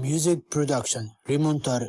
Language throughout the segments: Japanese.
Music production, remontar.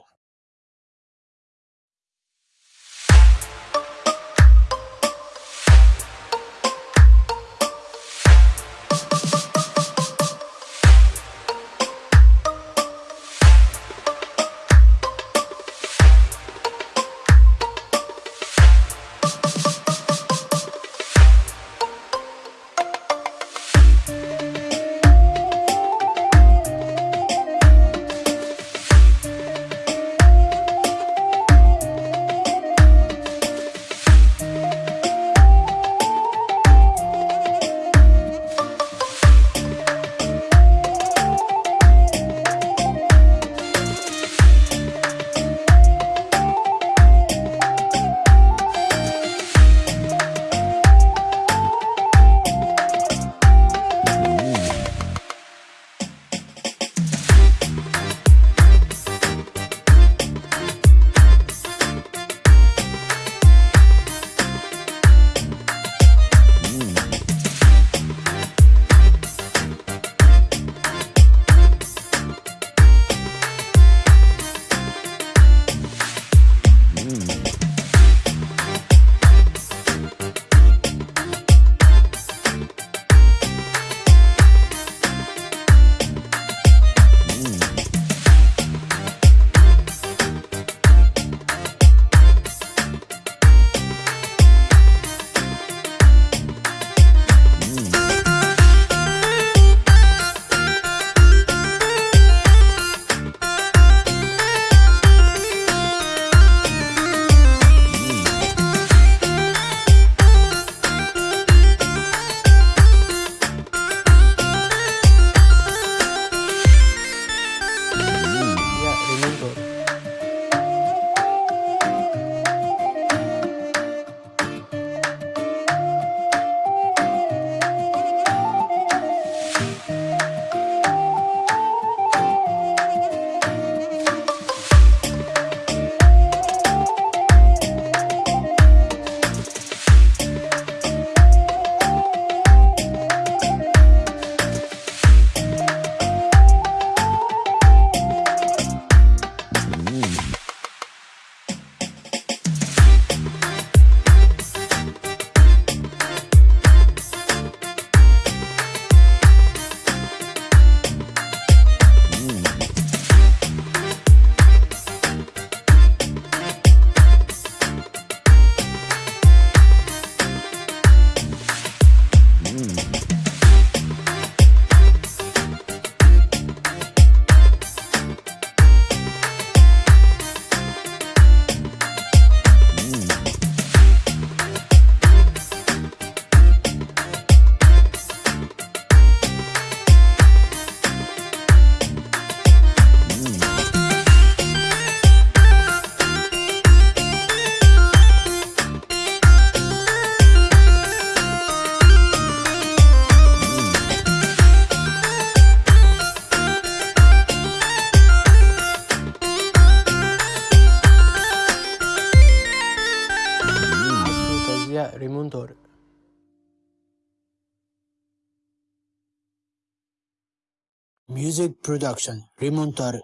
ドルミュージックプロダクションリモンタル